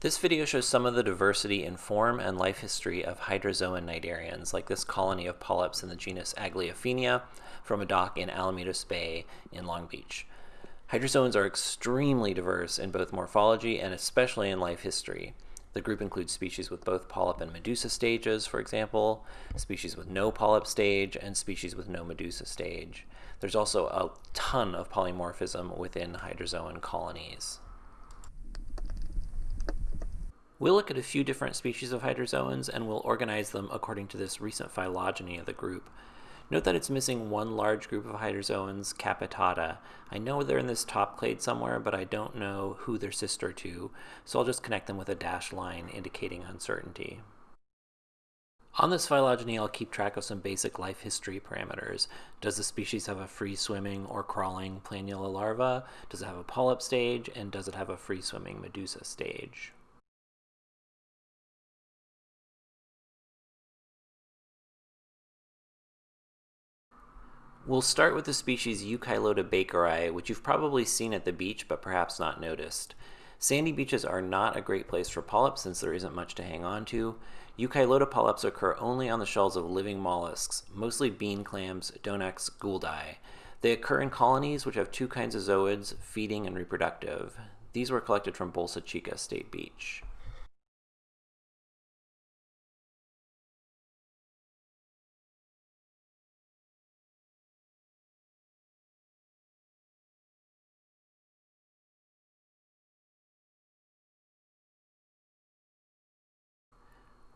This video shows some of the diversity in form and life history of hydrozoan cnidarians, like this colony of polyps in the genus Aglaophenia from a dock in Alamitos Bay in Long Beach. Hydrozoans are extremely diverse in both morphology and especially in life history. The group includes species with both polyp and medusa stages, for example, species with no polyp stage, and species with no medusa stage. There's also a ton of polymorphism within hydrozoan colonies. We'll look at a few different species of hydrozoans and we'll organize them according to this recent phylogeny of the group. Note that it's missing one large group of hydrozoans, Capitata. I know they're in this top clade somewhere, but I don't know who they're sister to, so I'll just connect them with a dashed line indicating uncertainty. On this phylogeny, I'll keep track of some basic life history parameters. Does the species have a free-swimming or crawling planula larva? Does it have a polyp stage? And does it have a free-swimming medusa stage? We'll start with the species Eucheilota bakeri, which you've probably seen at the beach but perhaps not noticed. Sandy beaches are not a great place for polyps since there isn't much to hang on to. Euchylota polyps occur only on the shells of living mollusks, mostly bean clams, Donax gouldi. They occur in colonies which have two kinds of zooids, feeding and reproductive. These were collected from Bolsa Chica State Beach.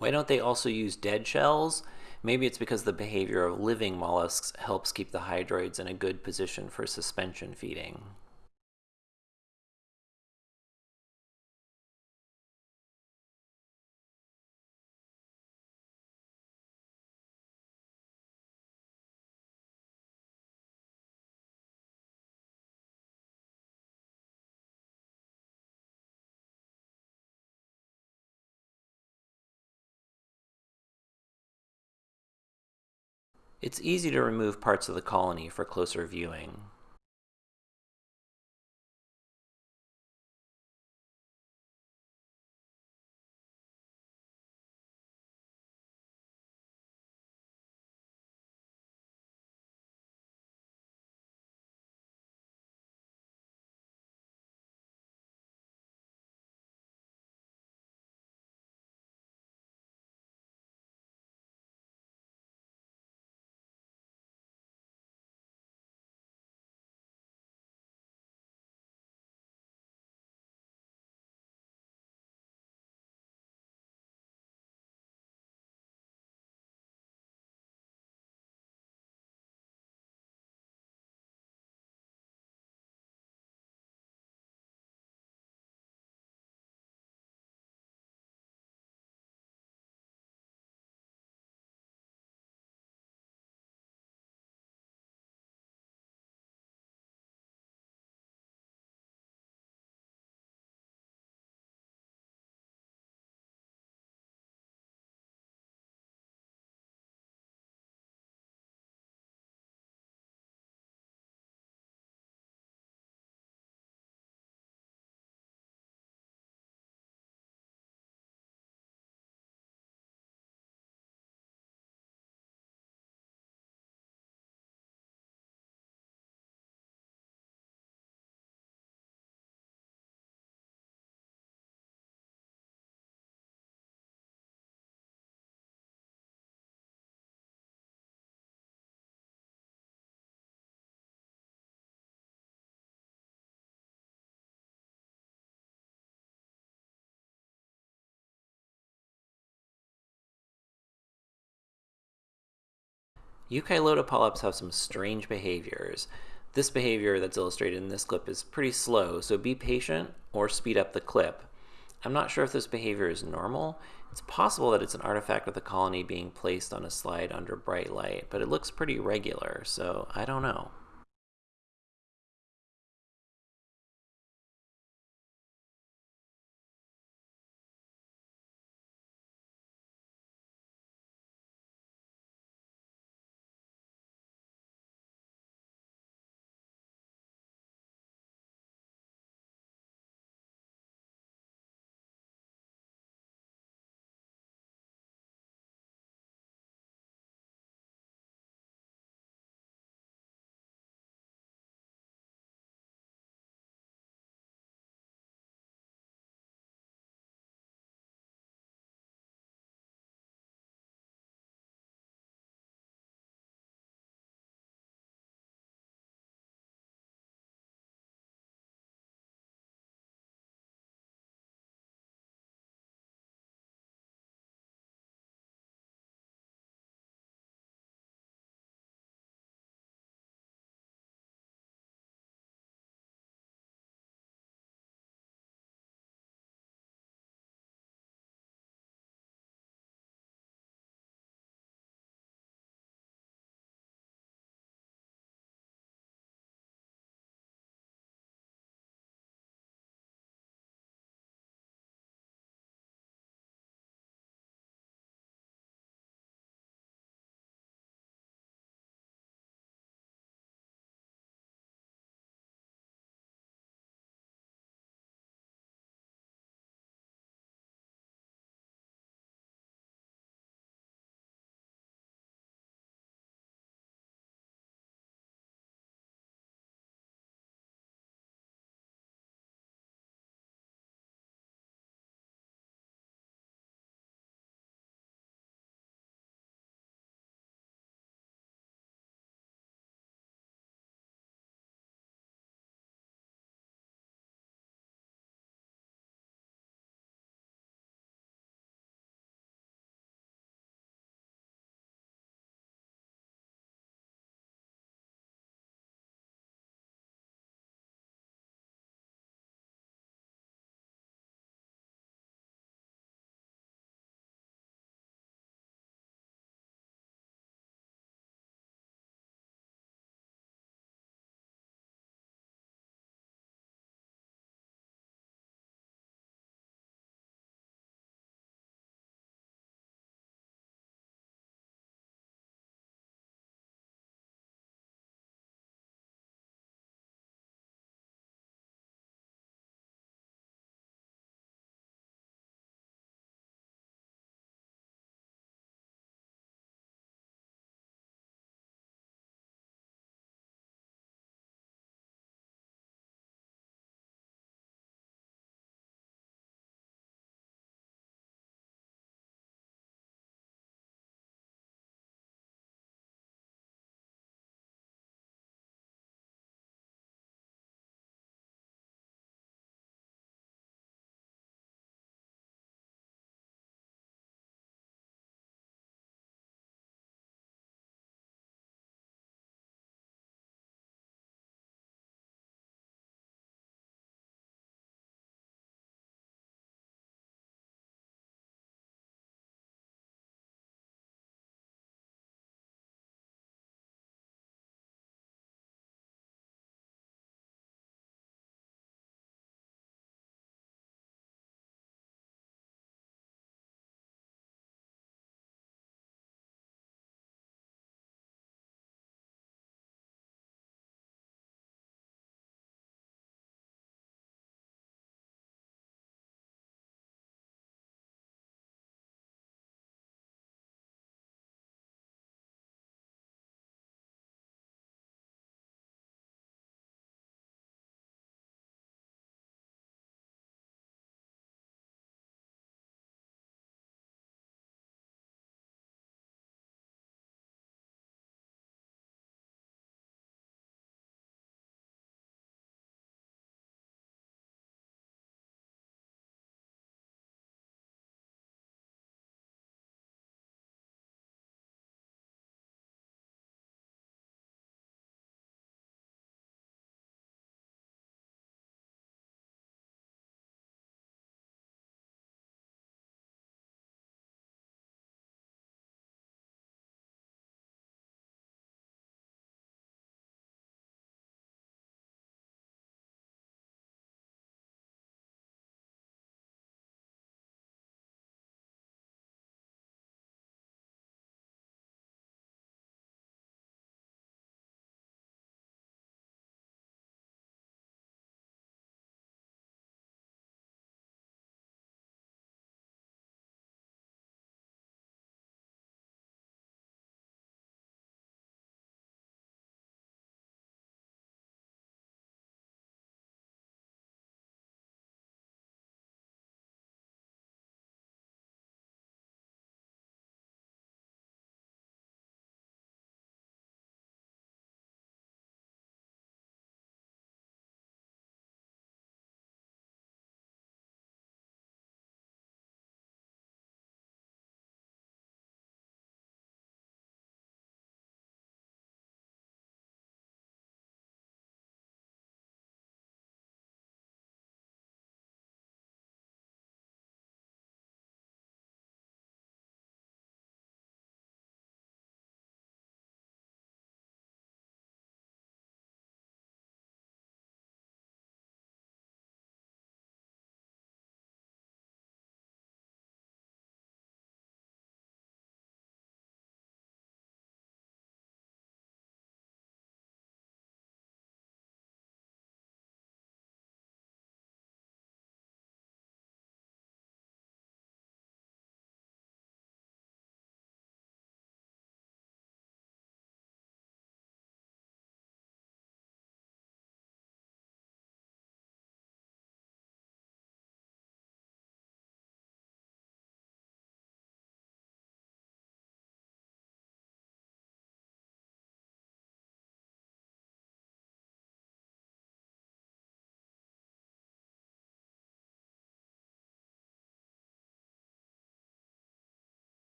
Why don't they also use dead shells? Maybe it's because the behavior of living mollusks helps keep the hydroids in a good position for suspension feeding. It's easy to remove parts of the colony for closer viewing. Eucheilota polyps have some strange behaviors. This behavior that's illustrated in this clip is pretty slow, so be patient or speed up the clip. I'm not sure if this behavior is normal. It's possible that it's an artifact of the colony being placed on a slide under bright light, but it looks pretty regular, so I don't know.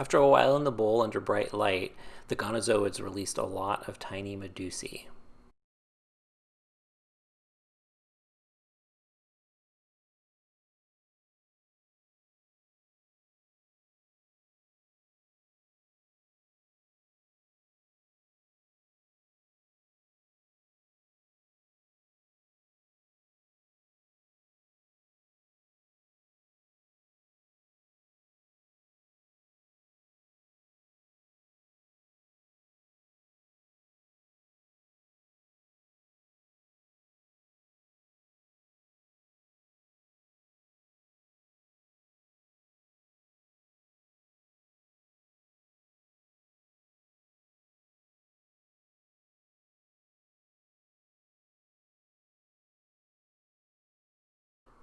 After a while in the bowl under bright light, the gonozoids released a lot of tiny medusae.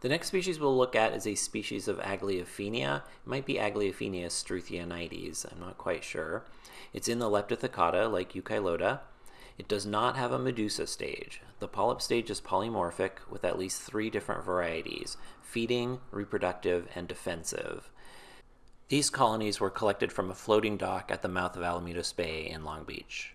The next species we'll look at is a species of Aglaophenia. It might be Aglaophenia struthionides, I'm not quite sure. It's in the Leptothecata, like Eucheilota. It does not have a medusa stage. The polyp stage is polymorphic with at least three different varieties, feeding, reproductive, and defensive. These colonies were collected from a floating dock at the mouth of Alamitos Bay in Long Beach.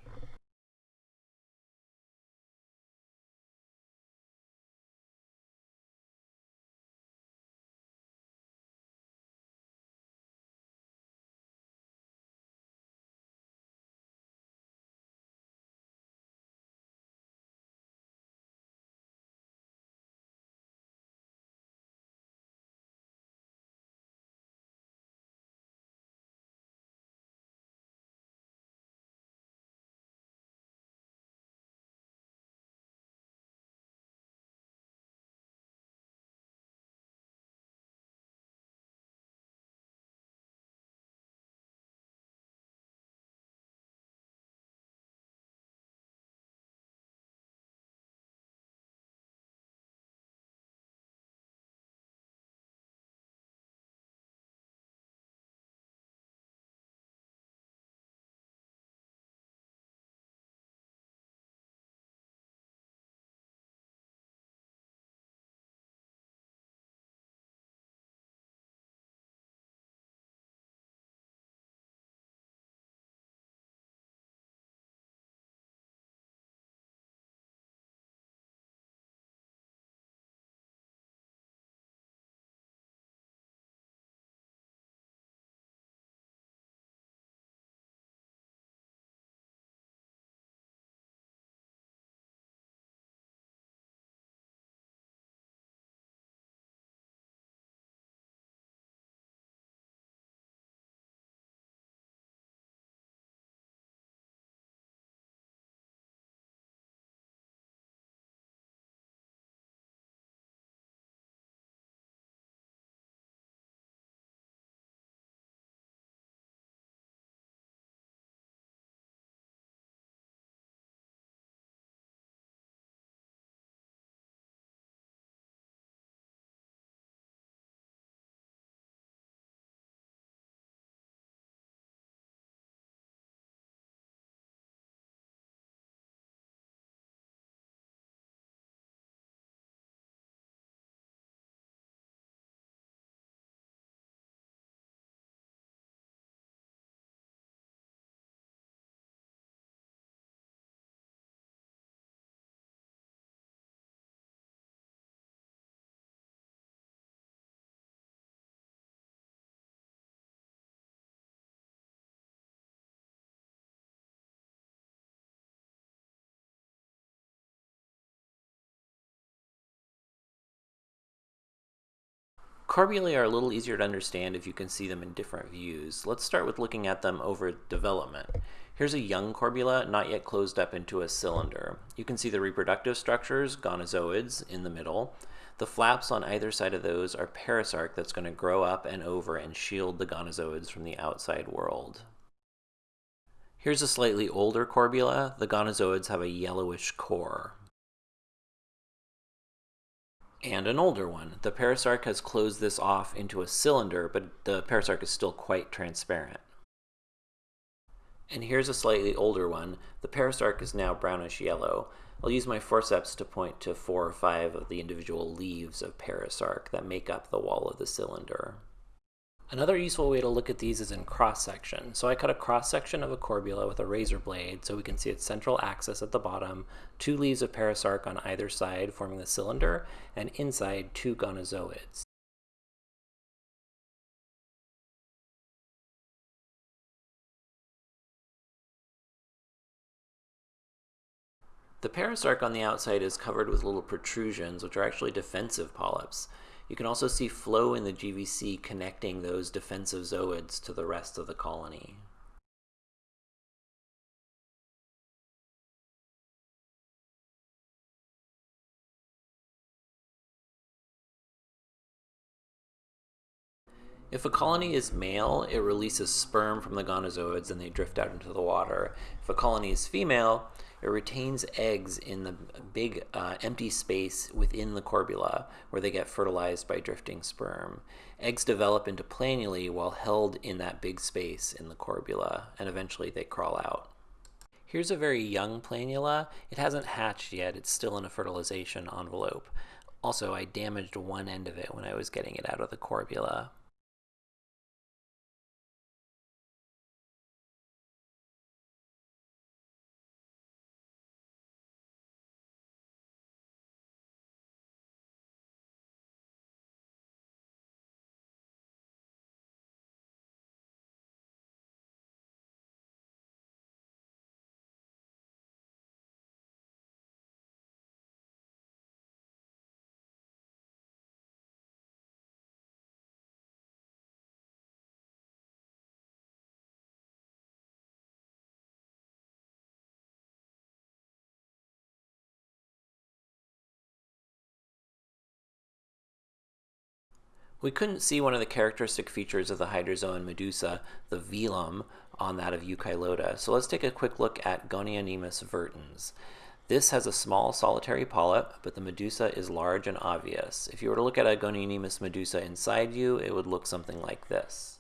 Corbulae are a little easier to understand if you can see them in different views. Let's start with looking at them over development. Here's a young corbula, not yet closed up into a cylinder. You can see the reproductive structures, gonozoids, in the middle. The flaps on either side of those are perisarc that's going to grow up and over and shield the gonozoids from the outside world. Here's a slightly older corbula. The gonozoids have a yellowish core and an older one. The perisarc has closed this off into a cylinder, but the perisarc is still quite transparent. And here's a slightly older one. The perisarc is now brownish yellow. I'll use my forceps to point to four or five of the individual leaves of perisarc that make up the wall of the cylinder. Another useful way to look at these is in cross-section. So I cut a cross-section of a corbula with a razor blade so we can see its central axis at the bottom, two leaves of perisarc on either side forming the cylinder, and inside two gonozoids. The perisarc on the outside is covered with little protrusions, which are actually defensive polyps. You can also see flow in the GVC connecting those defensive zooids to the rest of the colony. If a colony is male, it releases sperm from the gonozoids and they drift out into the water. If a colony is female, it retains eggs in the big uh, empty space within the corbula where they get fertilized by drifting sperm. Eggs develop into planulae while held in that big space in the corbula and eventually they crawl out. Here's a very young planula. It hasn't hatched yet, it's still in a fertilization envelope. Also, I damaged one end of it when I was getting it out of the corbula. We couldn't see one of the characteristic features of the hydrozoan medusa, the velum, on that of Eucheilota. So let's take a quick look at Gonionemus vertens. This has a small solitary polyp, but the medusa is large and obvious. If you were to look at a Gonionemus medusa inside you, it would look something like this.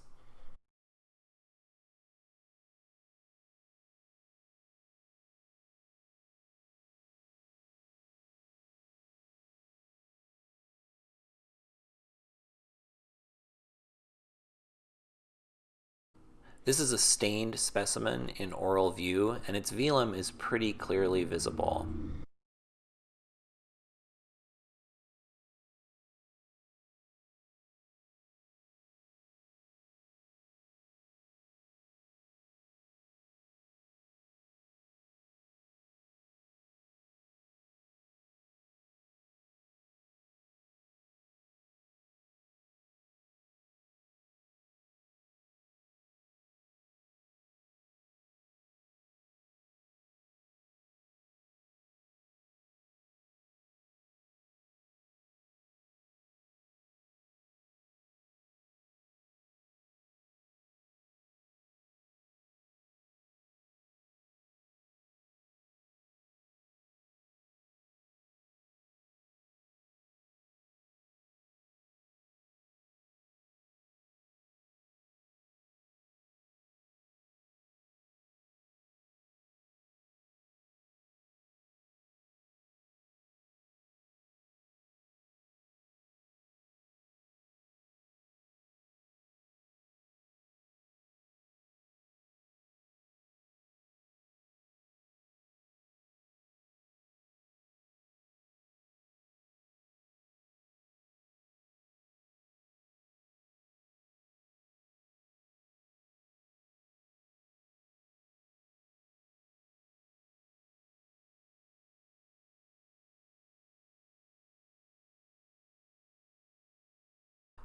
This is a stained specimen in oral view, and its velum is pretty clearly visible.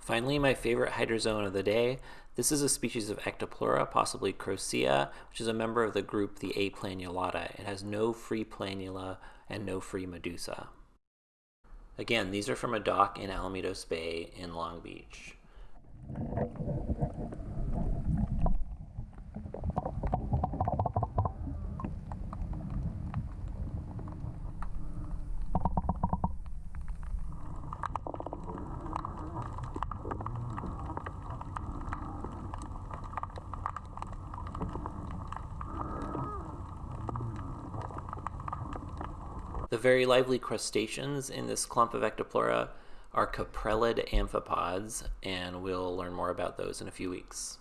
Finally, my favorite hydrozoan of the day. This is a species of Ectopleura, possibly Crocea, which is a member of the group the Aplanulata. It has no free planula and no free medusa. Again, these are from a dock in Alamitos Bay in Long Beach. The very lively crustaceans in this clump of Ectopleura are caprellid amphipods, and we'll learn more about those in a few weeks.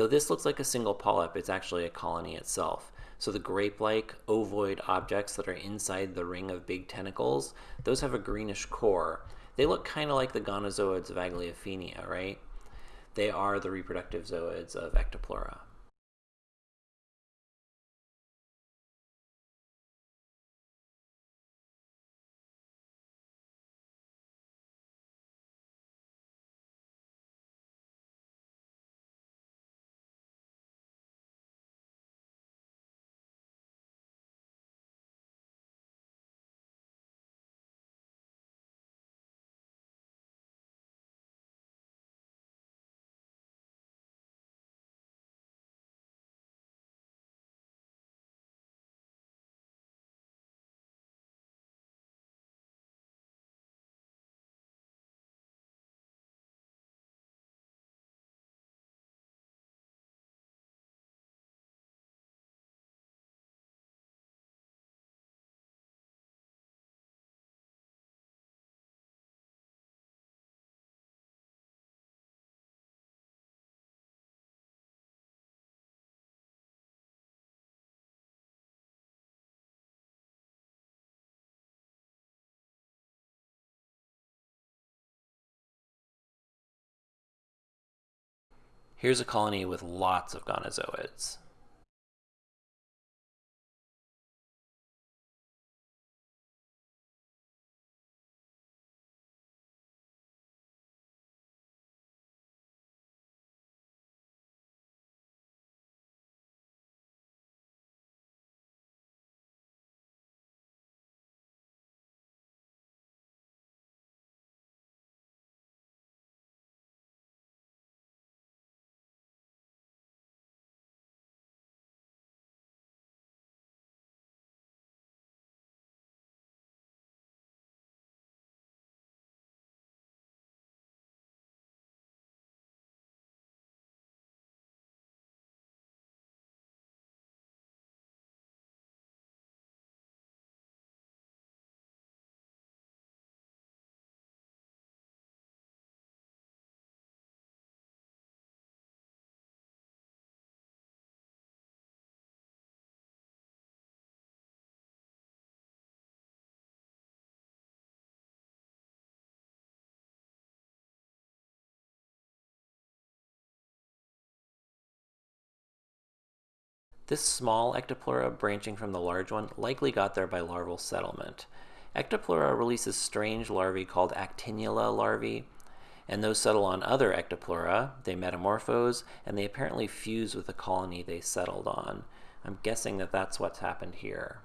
Though this looks like a single polyp, it's actually a colony itself. So the grape-like ovoid objects that are inside the ring of big tentacles, those have a greenish core. They look kind of like the gonozoids of Aglaophenia, right? They are the reproductive zooids of Ectopleura. Here's a colony with lots of gonozoids. This small ectopleura branching from the large one likely got there by larval settlement. Ectopleura releases strange larvae called actinula larvae, and those settle on other ectopleura. They metamorphose, and they apparently fuse with the colony they settled on. I'm guessing that that's what's happened here.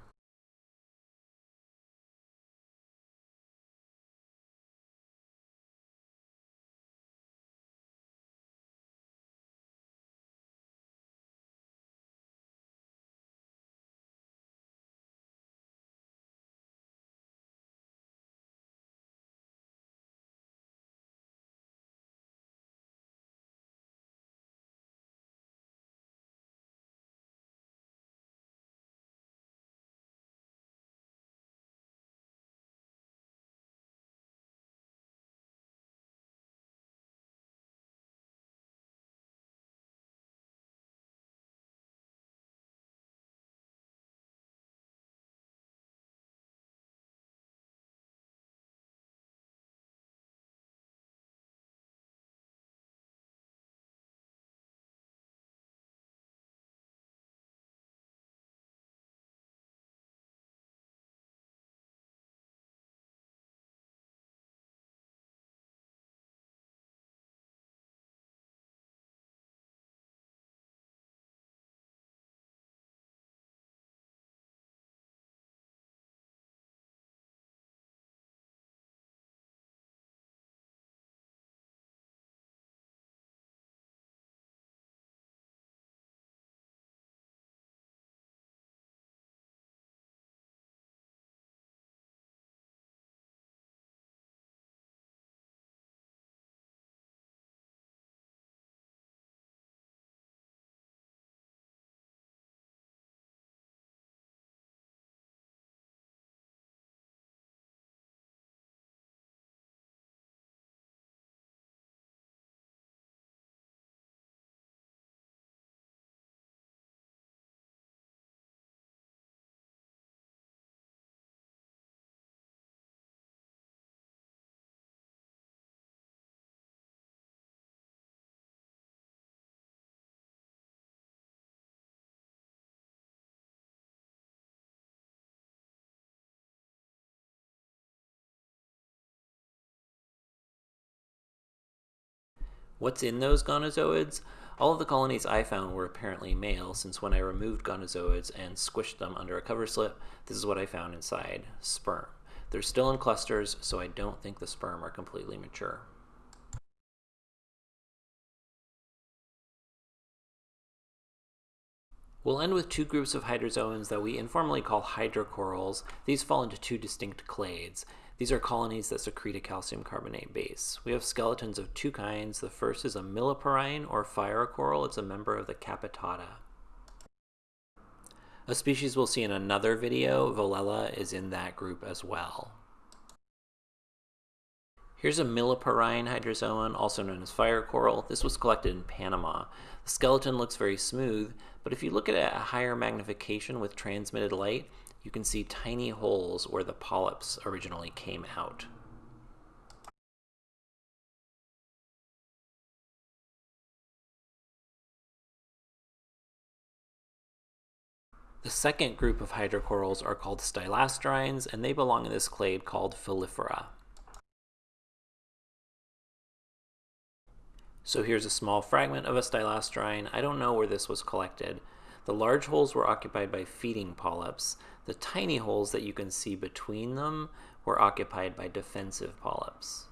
What's in those gonozoids? All of the colonies I found were apparently male, since when I removed gonozoids and squished them under a cover slip, this is what I found inside, sperm. They're still in clusters, so I don't think the sperm are completely mature. We'll end with two groups of hydrozoans that we informally call hydrocorals. These fall into two distinct clades. These are colonies that secrete a calcium carbonate base. We have skeletons of two kinds. The first is a milleporine or fire coral. It's a member of the Capitata. A species we'll see in another video, Velella, is in that group as well. Here's a milleporine hydrozoan, also known as fire coral. This was collected in Panama. The skeleton looks very smooth, but if you look at it at a higher magnification with transmitted light, you can see tiny holes where the polyps originally came out. The second group of hydrocorals are called stylasterines, and they belong in this clade called Filifera. So here's a small fragment of a stylasterine. I don't know where this was collected. The large holes were occupied by feeding polyps. The tiny holes that you can see between them were occupied by defensive polyps.